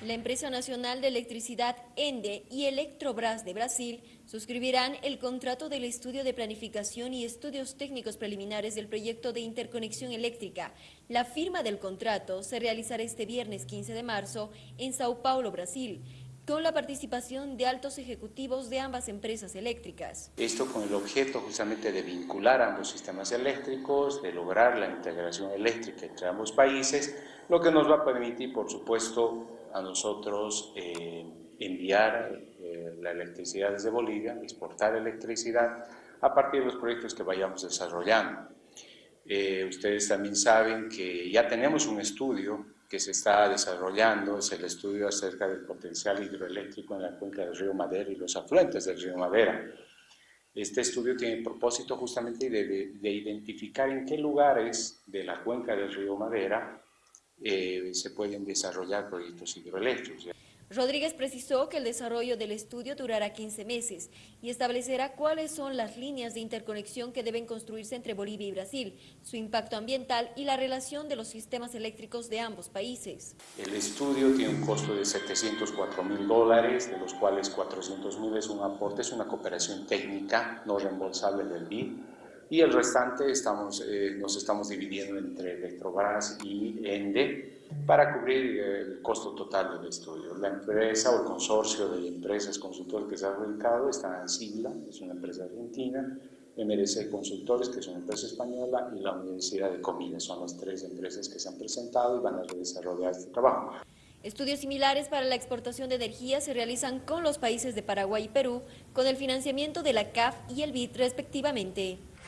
La empresa nacional de electricidad ENDE y Electrobras de Brasil suscribirán el contrato del estudio de planificación y estudios técnicos preliminares del proyecto de interconexión eléctrica. La firma del contrato se realizará este viernes 15 de marzo en Sao Paulo, Brasil con la participación de altos ejecutivos de ambas empresas eléctricas. Esto con el objeto justamente de vincular ambos sistemas eléctricos, de lograr la integración eléctrica entre ambos países, lo que nos va a permitir, por supuesto, a nosotros eh, enviar eh, la electricidad desde Bolivia, exportar electricidad a partir de los proyectos que vayamos desarrollando. Eh, ustedes también saben que ya tenemos un estudio que se está desarrollando, es el estudio acerca del potencial hidroeléctrico en la cuenca del río Madera y los afluentes del río Madera. Este estudio tiene el propósito justamente de, de identificar en qué lugares de la cuenca del río Madera eh, se pueden desarrollar proyectos hidroeléctricos. Rodríguez precisó que el desarrollo del estudio durará 15 meses y establecerá cuáles son las líneas de interconexión que deben construirse entre Bolivia y Brasil, su impacto ambiental y la relación de los sistemas eléctricos de ambos países. El estudio tiene un costo de 704 mil dólares, de los cuales 400 mil es un aporte, es una cooperación técnica no reembolsable del BID y el restante estamos, eh, nos estamos dividiendo entre Electrobras y ENDE para cubrir eh, el costo total del estudio. La empresa o el consorcio de empresas consultores que se ha ubicado está en Sigla, es una empresa argentina, MRC Consultores, que es una empresa española, y la Universidad de Comillas. Son las tres empresas que se han presentado y van a desarrollar este trabajo. Estudios similares para la exportación de energía se realizan con los países de Paraguay y Perú, con el financiamiento de la CAF y el BID respectivamente.